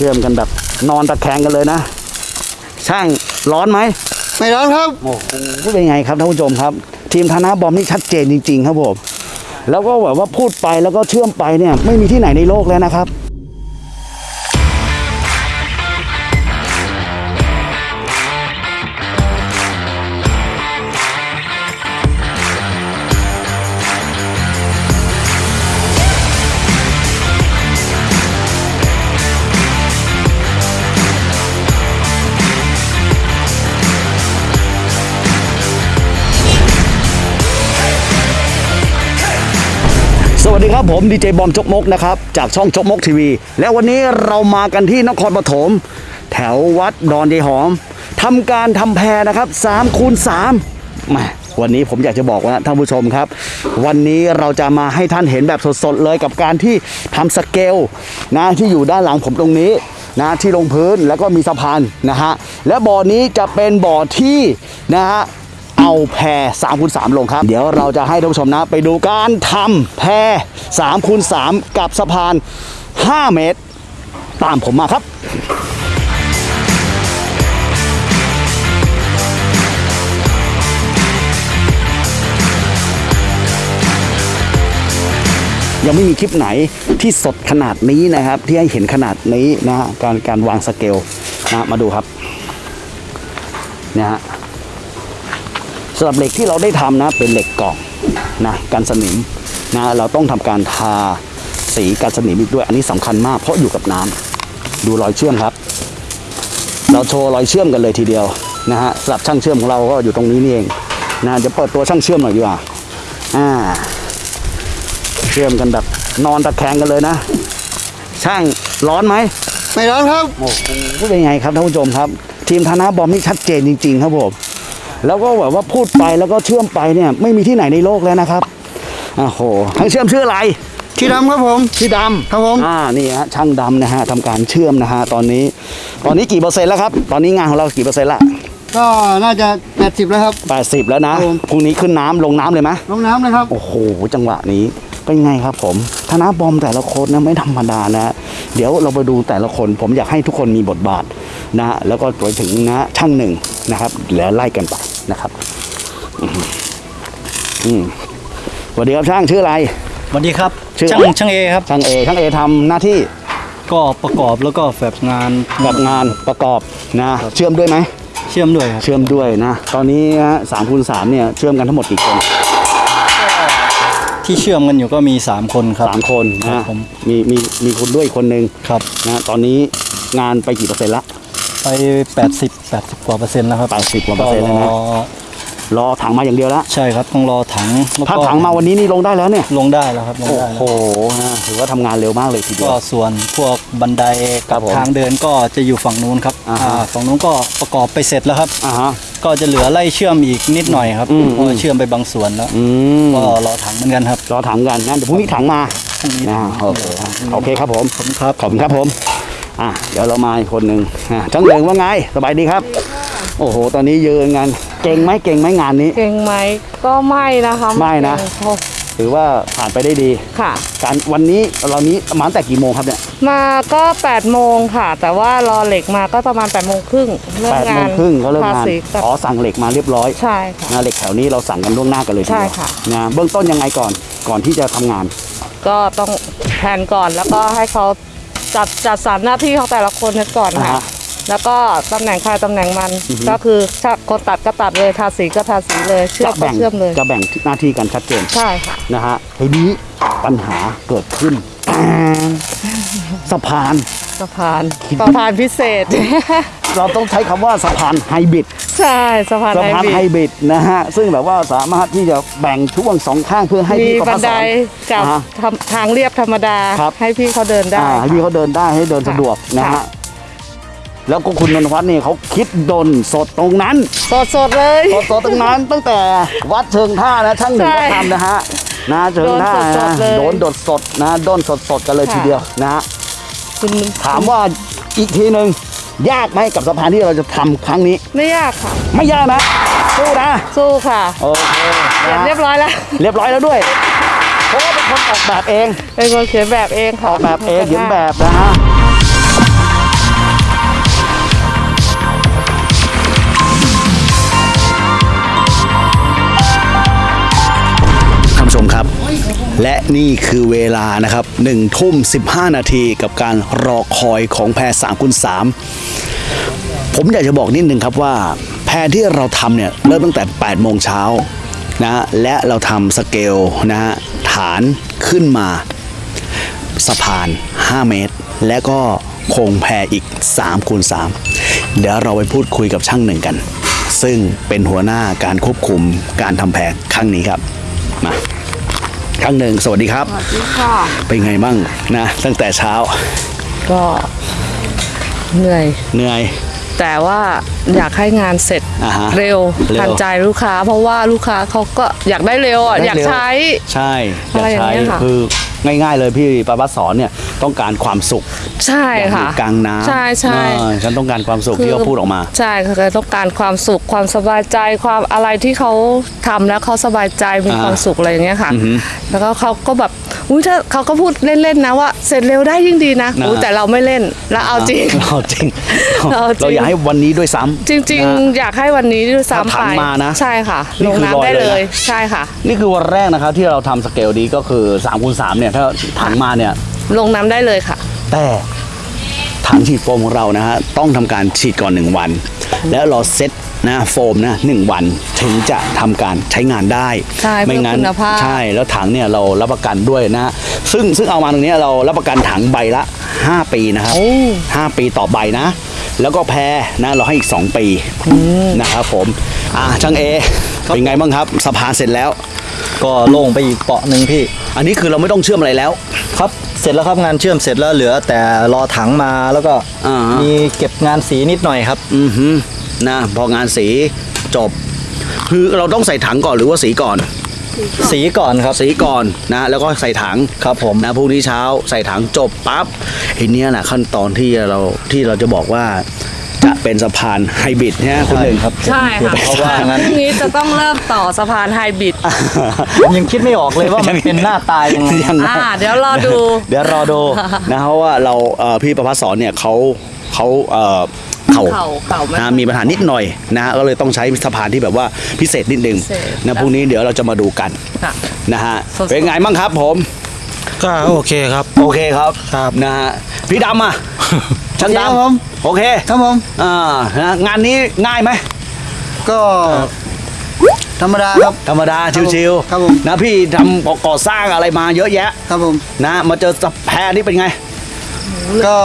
ชื่อมกันแบบนอนตะแคงกันเลยนะ ช่างร้อนไหมไม่ร้อนครับโอ้โหเป็นไงครับท่านผู้ชมครับ ทีมธนาบอมนี่ชัดเจนจริง ๆ ครับผมแล้วก็แบบว่าพูดไปแล้วก็เชื่อมไปเนี่ยไม่มีที่ไหนในโลกแล้วนะครับ สวัสดีครับผมดีเจบอมจกมกนะครับจากช่องจกมกทีวี และวันนี้เรามากันที่นครปฐมแถววัดดอนยายหอมทำการทำแพรนะครับ3คูณ3มาวันนี้ผมอยากจะบอกว่าท่านผู้ชมครับ วันนี้เราจะมาให้ท่านเห็นแบบสดๆเลยกับการที่ทำสเกลนะที่อยู่ด้านหลังผมตรงนี้นะที่ลงพื้นแล้วก็มีสะพานนะฮะและบ่อนี้จะเป็นบ่อที่นะฮะ เอาแพร3คูณ3ลงครับ เดี๋ยวเราจะให้ท่านผู้ชมนะ ไปดูการทำแพร3คูณ3กับสะพาน 5 เมตร ตามผมมาครับยังไม่มีคลิปไหนที่สดขนาดนี้นะครับ ที่ให้เห็นขนาดนี้นะฮะการการวางสเกลนะมาดูครับเนี่ยฮะ สำหรับเหล็กที่เราได้ทำนะ เป็นเหล็กกล่องนะกันสนิมนะเราต้องทำการทาสีกันสนิมอีกด้วย อันนี้สำคัญมากเพราะอยู่กับน้ำดูรอยเชื่อมครับ เราโชว์รอยเชื่อมกันเลยทีเดียวนะฮะสำหรับช่างเชื่อมของเราก็อยู่ตรงนี้นี่เองนะจะเปิดตัวช่างเชื่อมหน่อยดีกว่าอ่า เชื่อมกันแบบนอนตะแคงกันเลยนะ ช่างร้อนไหมไม่ร้อนครับโอ้โหเป็นไงครับท่านผู้ชมครับ ทีมธนาบอมนี่ชัดเจนจริง ๆ ครับผม แล้วก็แบบว่าพูดไปแล้วก็เชื่อมไปเนี่ยไม่มีที่ไหนในโลกแล้วนะครับโอ้โหช่างเชื่อมชื่ออะไรที่ดำครับผมชื่อดำครับผมอ่านี่ฮะช่างดำนะฮะทำการเชื่อมนะฮะตอนนี้ ตอนนี้กี่เปอร์เซ็นต์แล้วครับตอนนี้งานของเรากี่เปอร์เซ็นต์ละก็น่าจะ 80 แล้วครับ 80 แล้วนะครับผมพรุ่งนี้ขึ้นน้ำลงน้ำเลยไหมลงน้ำเลยครับ โอ้โห จังหวะนี้เป็นไงครับผมธนาบอมแต่ละคนนะไม่ธรรมดานะเดี๋ยวเราไปดูแต่ละคน ผมอยากให้ทุกคนมีบทบาทนะแล้วก็ไปถึงนะช่างหนึ่งนะครับแล้วไล่กันไป นะครับอืมอืมสวัสดีครับช่างชื่ออะไร สวัสดีครับชื่อ ช่างช่างเอครับ ช่างเอช่างเอทำหน้าที่ก็ประกอบแล้วก็แบบงาน กับงานประกอบนะ เชื่อมด้วยไหม เชื่อมด้วยครับเชื่อมด้วยนะ ตอนนี้ฮะสามคูณสามเนี่ยเชื่อมกันทั้งหมดกี่คนที่เชื่อมกันอยู่ก็มี 3 คนครับ สามคนครันะบผม มีมีมีคุณด้วยอีกคนนึงครับนะตอนนี้งานไปกี่เปอร์เซ็นต์ละ ไป 80 80 กว่าเปอร์เซ็นต์แล้วครับ80กว่าเปอร์เซ็นต์แล้วนะ ก็รอรอถังมาอย่างเดียวแล้วใช่ครับต้องรอถังแล้วถ้าก็ถังมาวันนี้นี่ลงได้แล้วเนี่ย ลงได้แล้วครับลงโอ้ได้โหแล้วนะถือว่าทำงานเร็วมากเลยทีเดียก็วส่วนพวกบันไดครักับบผมทางเดินก็จะอยู่ฝั่งนู้นครับอ่าฮะ อ่าฝั่งนู้นก็ประกอบไปเสร็จแล้วครับ อ่าฮะ ก็จะเหลือไล่เชื่อมอีกนิดหน่อยครับอืม เพราะว่าเชื่อมไปบางส่วนแล้วอืมก็รอถังเหมือนกันครับรอถังกันนะเดี๋ยวพรุ่งนี้ถังมาพรุ่งนี้นะโอเคโอเคครับผม ขอบคุณครับ ขอบคุณครับผม อะเดี๋ยวเรามาอีกคนหนึ่งอะช่างเริงว่าไงสบายดีครับ โอ้โห ตอนนี้ยืนงานเก่งไหมเก่งไหมงานนี้ เก่งไหมก็ไม่นะคะไม่นะ เก่งเพราถือว่าผ่านไปได้ดี ค่ะ การวันนี้เรานี้มาตั้งแต่กี่โมงครับเนี่ยมาก็8โมงค่ะ แต่ว่ารอเหล็กมาก็ประมาณ8โมงครึ่งเริ่มแปดงาโมงนครึ่งก็เริ่มทงานสีกับอ๋อสั่งเหล็กมาเรียบร้อยใช่ค่ะนะเหล็กแถวนี้เราสั่งกันล่วงหน้ากันเลยทีเดียวใช่ค่ะ นะเบื้องต้นยังไงก่อนก่อนที่จะทำงาน ก็ต้องแผนก่อนแล้วก็ให้เขา จัดจัดสรรหน้าที่ของแต่ละคนกันก่อนอ่าค่ะฮะแล้วก็ตำแหน่งใครตำแหน่งมันก็คือถ้าคนตัดก็ตัดเลยทาสีก็ทาสีเลย เชื่อจะมก็แบ่งเชื่อมเลย จะแบ่งหน้าที่กันชัดเจนใช่ค่ะ นะฮะทีนี้ปัญหาเกิดขึ้น สะพาน สะพาน สะพานพิเศษ เราต้องใช้คำว่าสะพานไฮบริดใช่สะพานสะไฮพานบริไฮดบริดนะฮะซึ่งแบบว่าสามารถที่จะแบ่งช่วงสองข้างเพื่อให้มีพี่ประบัพันสไดอนกับอ่าฮะทำทางเรียบธรรมดาครับให้พี่เขาเดินได้อ่าให้พี่เขาเดินได้ให้เดินสะดวกนะค่ะฮะแล้วก็คุณนนทวัฒน์นี่เขาคิดดนสดตรงนั้น สดสดๆเลยสดสดตรงนั้นตั้งแต่วัดเชิงท่านะช่างหนึ่งใช่ก็ทำนะฮะนะเชิงท่าโดนสนะดๆเลยโดนดดสดนะโดนสดสดๆกันเลยค่ะทีเดียวนะฮะคุณถามว่าอีกทีหนึ่ง ยากไหมกับสะพานที่เราจะทำครั้งนี้ ไม่ยากค่ะ ไม่ยากนะสู้นะสู้ค่ะโอเคเรียบร้อยแล้วเรียบร้อยแล้วด้วยเพราะว่าเป็นคนออกแบบเอง เป็นคนเขียนแบบเองค่ะออกแบบเองเขียนแบบนะฮะท่านผู้ชมครับ และนี่คือเวลานะครับ1ทุ่ม 15 นาทีกับการรอคอยของแพรสามคูณม ผมอยากจะบอกนิดนึงครับว่า แพรที่เราทำเนี่ยเริ่มตั้งแต่ 8 โมงเช้านะฮะและเราทำสเกลนะฮะฐานขึ้นมา สะพาน 5 เมตร และก็โครงแพรอีก3คูณ3เดี๋ยวเราไปพูดคุยกับช่างหนึ่งกัน ซึ่งเป็นหัวหน้าการควบคุมการทำแพรครั้งนี้ครับมาช่างหนึ่งสวัสดีครับสวัสดีค่ะเป็นไงบ้างนะตั้งแต่เช้า ก็เหนื่อยเหนื่อย แต่ว่าอยากให้งานเสร็จอ่าฮะเร็วเร็ว ทันใจลูกค้า เพราะว่าลูกค้าเขาก็อยากได้เร็วอะอยากใช้ ใช่อยากอะไรอย่างใช้เงี้ยค่ะ คือง่าย ๆ เลยพี่ประพัฒสอนเนี่ยต้องการความสุขใช่อยากอค่ะยู่กลางน้ำใช่ใช่ เออฉันต้องการความสุขที่เขาพูดออกมา ใช่ค่ะคือต้องการความสุขความสบายใจความอะไรที่เขาทำแล้วเขาสบายใจมีอ่าความสุขอะไรอย่างเงี้ยค่ะอือหือแล้วก็เขาก็แบบ อุ้ยถ้าเขาก็พูดเล่นๆนะว่าเสร็จเร็วได้ยิ่งดีนะนะ อุ๊ยแต่เราไม่เล่นแล้วเอาจริง เราจริงเอาจริง เราอยากให้วันนี้ด้วยซ้ำจริง นะ ๆ อยากให้วันนี้ด้วยซ้ำถ้าถัไปงมานะใช่ค่ะนี่ลงคือน้ำได้ลอยเลเลยย นะ ใช่ค่ะ นี่คือวันแรกนะครับที่เราทำสเกลนี้ก็คือ3คูณ3เนี่ยถ้าถังมาเนี่ย ลงน้ำได้เลยค่ะ แต่ถังฉีดโฟมของเรานะฮะต้องทำการฉีดก่อน 1 วัน แล้วเราเซ็ต นะโฟมนะหนึ่งวันถึงจะทำการใช้งานได้ใช่เพื่อไม่งั้นคุณภาพใช่แล้วถังเนี่ยเรารับประกันด้วยนะฮะซึ่งซึ่งเอามาตรงเนี้ยเรารับประกันถังใบละ 5 ปีนะครับห้าปีต่อใบนะ แล้วก็แพรนะเราให้อีก 2 ปีนะครับผมอ่าช่างเอเป็นไงบ้างครับสะพานเสร็จแล้ว ก็โล่งไปอีกเปาะหนึ่งพี่ อันนี้คือเราไม่ต้องเชื่อมอะไรแล้วครับเสร็จแล้วครับงานเชื่อมเสร็จแล้วเหลือแต่รอถังมาแล้วก็อ่าฮะมีเก็บงานสีนิดหน่อยครับ อือฮึ นะพองานสีจบ คือเราต้องใส่ถังก่อนหรือว่าสีก่อน สีก่อนครับสีก่อนนะแล้วก็ใส่ถังครับผมนะพรุ่งนี้เช้าใส่ถังจบปั๊บไอ้เนี่ยแหละขั้นตอนที่เราที่เราจะบอกว่าจะเป็นสะพานไฮบริดเนี่ยคุณหนึ่งครับใช่ค่ะเพราะว่างั้นพรุ่งนี้จะต้องเริ่มต่อสะพานไฮบริดผมยังคิดไม่ออกเลยว่ามันเป็นหน้าตายังไงยังไงอ่าเดี๋ยวรอดู เดี๋ยวรอดูนะเพราะว่าเราเอ่อพี่ประพัฒสอนเนี่ยเขาเขา เอ่อเข่าเข่าเข่าไม่นะมีปัญหานิดหน่อยนะก็เลยต้องใช้สะพานที่แบบว่าพิเศษนิดนึงพิเศษนะพรุ่งนี้เดี๋ยวเราจะมาดูกันค่ะนะฮะสดๆเป็นไงบ้างครับผมก็โอเคครับ โอเคครับครับนะฮะพี่ดำอะช่างครับดำผมโอเคครับผมอ่านะงานนี้ง่ายไหมก็ธรรมดาครับธรรมดาชิวครับผมนะพี่ทำก่อสร้างอะไรมาเยอะแยะ ครับผมนะมาเจอสะแพรนี่เป็นไง ก็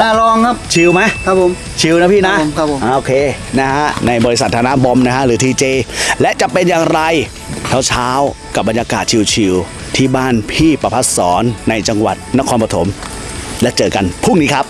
น่าลองครับ ชิลไหมครับผม ชิลนะพี่นะครับผมครับผม อ่าโอเคนะฮะในบริษัทธนาบอมนะฮะหรือทีเจและจะเป็นอย่างไรเช้าเช้าๆกับบรรยากาศชิลๆที่บ้านพี่ประพัฒสอนในจังหวัดนครปฐมและเจอกันพรุ่งนี้ครับ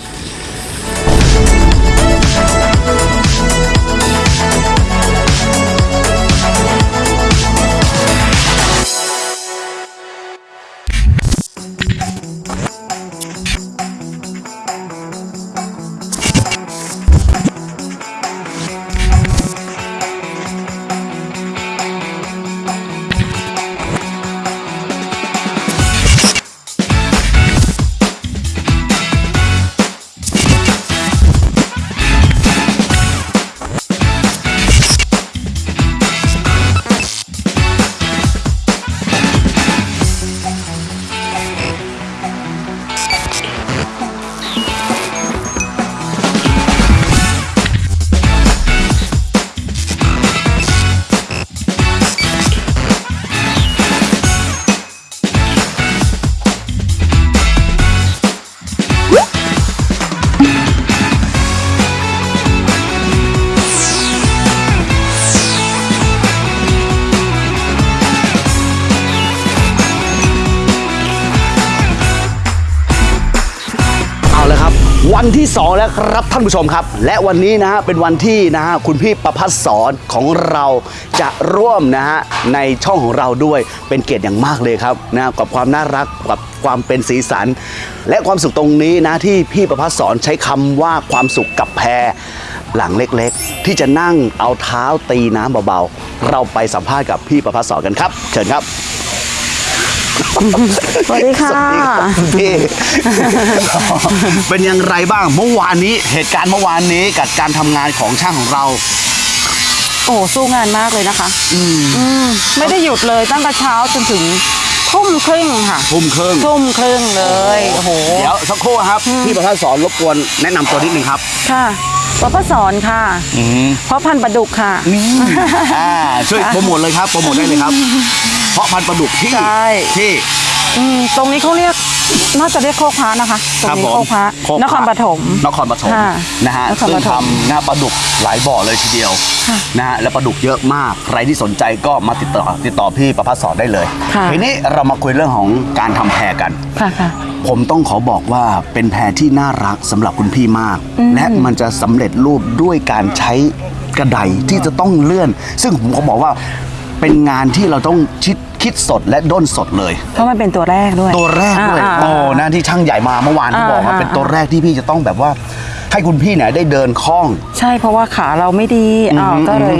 2 แล้วครับท่านผู้ชมครับ และวันนี้นะฮะเป็นวันที่นะฮะคุณพี่ประพัฒสอนของเราจะร่วมนะฮะในช่องของเราด้วยเป็นเกียรติอย่างมากเลยครับนะกับความน่ารักกับความเป็นสีสัน และความสุขตรงนี้นะที่พี่ประพัฒสอนใช้คำว่าความสุขกับแพรหลังเล็กๆ ที่จะนั่งเอาเท้าตีน้ำเบาๆ เราไปสัมภาษณ์กับพี่ประพัฒสอนกันครับ เชิญครับ สวัสดีค่ะ สวัสดีครับพี่ เป็นอย่างไรบ้างเมื่อวานนี้เหตุการณ์เมื่อวานนี้กับการทำงานของช่างของเรา โอ้สู้งานมากเลยนะคะอืมไม่ได้หยุดเลยตั้งแต่เช้าจนถึงทุ่มครึ่งค่ะ ทุ่มครึ่งทุ่มครึ่งเลยโอ้โห เดี๋ยวสักครู่ครับพี่ประภาสสอนรบกวนแนะนำตัวนิดนึงครับ ค่ะวัพสอนค่ะเพราะพันธุ์ปลาดุกค่ะ อ่าช่วยโปรโมทเลยครับโปรโมทได้เลยครับ เพราะพันธุ์ปลาดุกที่ใช่ ที่ อืมตรงนี้เขาเรียกน่าจะเรียกโคกพระนะคะตรงนี้ผมโคกพระโคกนครปฐม นครปฐมค่ะนะฮะนครซึ่ปงฐมทำนะปลาดุกหลายบ่อเลยทีเดียวค่ะนะฮะและปลาดุกเยอะมาก ใครที่สนใจก็มาติดต่อติดต่อพี่ประภาสสอนได้เลยค่ะ ทีนี้เรามาคุยเรื่องของการทำแพรกัน ค่ะค่ะ ผมต้องขอบอกว่าเป็นแพรที่น่ารักสำหรับคุณพี่มากและมันจะสำเร็จรูปด้วยการใช้กระไดที่จะต้องเลื่อน ซึ่งผมขอบอกว่า เป็นงานที่เราต้องคิดคิดสดและด้นสดเลย เพราะมันเป็นตัวแรกด้วย ตัวแรกด้วยอ่าโอ้นะที่ช่างใหญ่มาเมื่อวานที่อ่าบอกว่าอ่า เป็นตัวแรกที่พี่จะต้องแบบว่า ให้คุณพี่เนี่ยได้เดินคล่อง ใช่เพราะว่าขาเราไม่ดีอ่าอืมก็เลย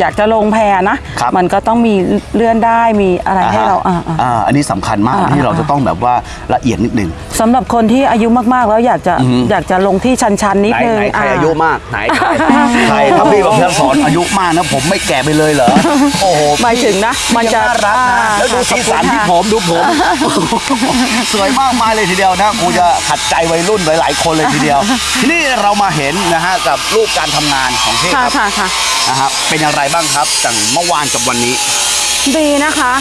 อยากจะลงแพนะ ครับ มันก็ต้องมีเลื่อนได้มีอะไรให้เราอ่าอ่า อ่าอันนี้สำคัญมากอ่าที่เราอ่า จะต้องแบบว่าละเอียดนิดนึง สำหรับคนที่อายุมากๆ แล้วอยากจะอยากจะลงที่ชันๆนิดไหนนึงไหนใครอายุมากไหนใครใครโอ้โหถ้าพี่แบบเพื่อนสอนอายุมากนะผมไม่แก่ไปเลยเหรอโอ้โหหมายถึงนะ มันจะยังน่ารักนะอ่าแล้วดูสีสันขอบคุณที่ค่ะผมดูผมสวยมากมายเลยทีเดียวนะกูจะขัดใจวัยรุ่นหลาย ๆ คนเลยทีเดียว ทีนี้เรามาเห็นนะฮะกับรูปการทำงานของพี่ค่ะครับ ค่ะค่ะ นะฮะเป็นอย่างไรบ้างครับจากเมื่อวานกับวันนี้ ดีนะคะ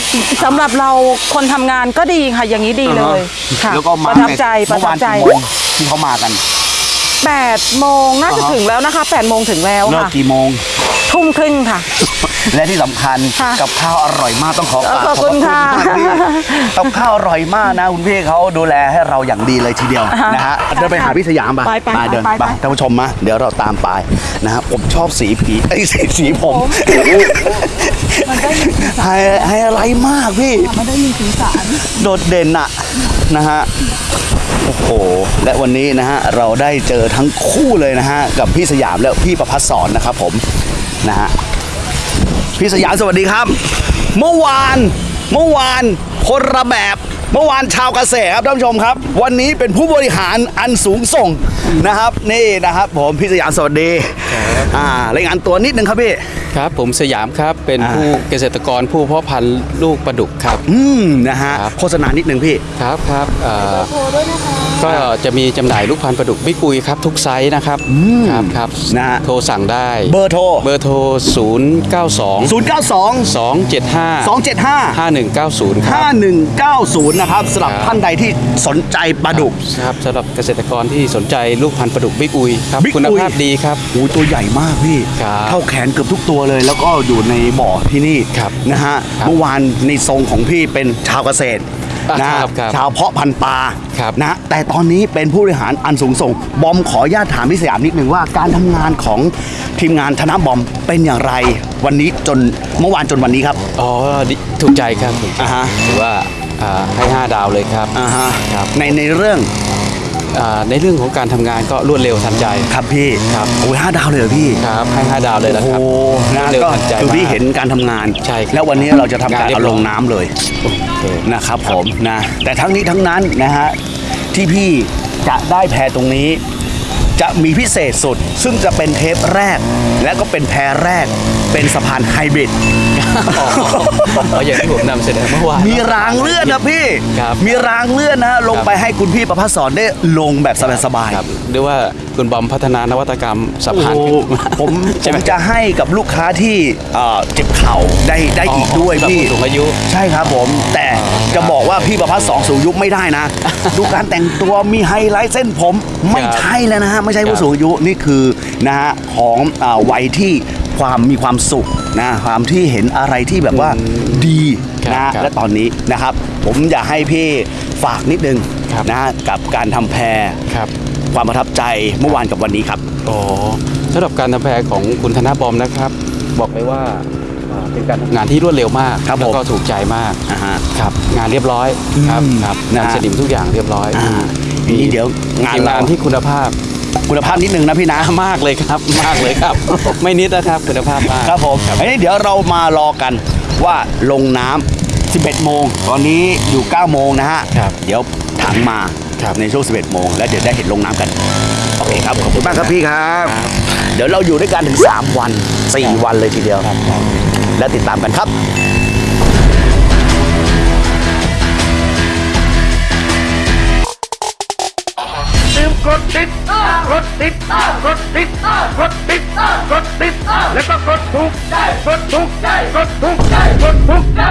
สำหรับเราคนทำงานก็ดีค่ะ อย่างนี้ดีเลยค่ะแล้วก็มาประทับใจปเมื่ระอทัวาบนใจกี่โมงที่เขามากัน8โมงน่าจะอ่าฮะถึงแล้วนะคะ8โมงถึงแล้วเลิกค่ะ กี่โมงทุ่มครึ่งค่ะ และที่สำคัญค่ะกับข้าวอร่อยมากต้องขอกราบขอบคุณพรค่ะมากพี่กับข้าวอร่อยมากนะคุณพี่เขาดูแลให้เราอย่างดีเลยทีเดียวอ่าฮะนะฮะเดินไปหาพี่สยามป่ะไปไปมาเดินไปไปไปท่านผู้ชมมาเดี๋ยวเราตามไปนะฮะผมชอบสีผีไอ้ยสีสีผมไฮไฮอะไรมากพี่มันได้มีสีสันโดดเด่นอะนะฮะโอ้โห และวันนี้นะฮะเราได้เจอทั้งคู่เลยนะฮะกับพี่สยามและพี่ประพัฒสอนนะครับผมนะฮะ พี่สยามสวัสดีครับ เมื่อวานเมื่อวานคนระแบบ เมื่อวานชาวเกษตรครับท่านผู้ชมครับ วันนี้เป็นผู้บริหารอันสูงส่งนะครับ นี่นะครับ ผมพี่สยามสวัสดี อ่ารายงานตัวนิดนึงครับพี่ ครับ ผมสยามครับเป็นอ่า ผู้เกษตรกรผู้เพาะพันธุ์ลูกปลาดุกครับ อืมนะฮะครับ โฆษณานิดนึงพี่ ครับครับเอ่อก็จะมีจำหน่ายลูกพันธุ์ปลาดุกบิ๊กอุยครับ ทุกไซส์นะครับครับครับนะฮะ โทรสั่งได้ เบอร์โทร เบอร์โทร0 9 2 092 2 7 5 275 5190 ครับ 5190 นะครับสำหรับครับ ท่านใดที่สนใจปลาดุก ครับสำหรับเกษตรกรที่สนใจลูกพันธุ์ปลาดุกบิ๊กอุยครับ Big คุณ Uy ภาพดีครับ โอ้ยตัวใหญ่มากพี่ ครับ เท่าแขนเกือบทุกตัวเลย แล้วก็อยู่ในบ่อที่นี่ครับนะฮะครับเมื่อวานในทรงของพี่เป็นชาวเกษตรอะนะฮะครับครับชาวเพาะพันธุ์ปลาครับ นะฮะแต่ตอนนี้เป็นผู้บริหารอันสูงส่ง บอมขออนุญาตถามพี่สยามนิดนึงว่าการทำงานของทีมงานธนบอมเป็นอย่างไร วันนี้จนเมื่อวานจนวันนี้ครับ อ๋อดีถูกใจครับถูกใจอ่าฮะ ถือว่าอ่าให้ 5 ดาวเลยครับอ่าฮะครับในในเรื่องอ่า ในเรื่องของการทำงานก็รวดเร็วทันใจครับพี่ครับโอ้ยห้าดาวเลยเหรอพี่ครับให้5ดาวเลยนะโอ้ครับโหนะรวดเร็วก็ทันใจคือพี่มากเห็นการทำงานใช่ครับแล้ววันนี้เราจะทำการงานเรียเอาบร้ลอยงน้ำเลยโอเคนะครับผมนะแต่ทั้งนี้ทั้งนั้นนะฮะที่พี่จะได้แพรตรงนี้ จะมีพิเศษสุด ซึ่งจะเป็นเทปแรก และก็เป็นแพรแรก เป็นสะพานไฮบริด อ๋ออย่างที่ผมนำเสนอเมื่อวาน มีรางเลื่อนนะพี่ ครับมีรางเลื่อนนะฮะลงไปให้คุณพี่ประพัฒสอนได้ลงแบบสบายๆครับหรือว่าคุณบอมพัฒนานวัตกรรมสะพานโอ้ขึ้นมา ผมผใช่ไหม มจะให้กับลูกค้าที่เอ่อเจ็บเข่าได้ได้อีกด้วยสำหรับพี่ ผู้สูงอายุ ใช่ครับผม แต่จะบอกว่าพี่ประพัฒน์สองสูงอายุไม่ได้นะ ดูการแต่งตัวมีไฮไลท์เส้นผมไม่ครับใช่แล้วนะฮะ ไม่ใช่ครับผู้สูงอายุนี่คือนะฮะของอ่าวัยที่ความมีความสุขนะความที่เห็นอะไรที่แบบว่าดีครับนะฮะครับและตอนนี้นะครับ ผมอยากให้พี่ฝากนิดนึงครับนะฮะกับการทำแพรครับความประทับใจเมื่อวานกับวันนี้ครับอ๋อสำหรับการทำแพรของคุณธนบอมนะครับ บอกเลยว่าอ่าเป็นการทำงานที่รวดเร็วมากครับผมแล้วก็ถูกใจมากอ่าฮะครับ งานเรียบร้อยครับอืมครับนะงานฮะสนิมทุกอย่างเรียบร้อยอ่าทีนี้เดี๋ยวงานทีมงานเราที่คุณภาพ คุณภาพนิดนึงนะพี่นะมากเลยครับ มากเลยครับ ไม่นิดนะครับคุณภาพมากครับผมอันนี้เดี๋ยวเรามารอกันว่าลงน้ำ11 โมง ตอนนี้อยู่ 9 โมงนะฮะครับเดี๋ยวถังมาครับในช่วง 11 โมง แล้วเดี๋ยวได้เห็นลงน้ำกันโอเคครับขอบคุณมากครับพี่ครับ เดี๋ยวเราอยู่ด้วยกันถึง 3 วัน 4 วันเลยทีเดียว แล้วติดตามกันครับ กดติดกดติดกดติดกดติดกดติดแล้วก็กดถูกใจกดถูกใจกดถูกใจกดถูกใจ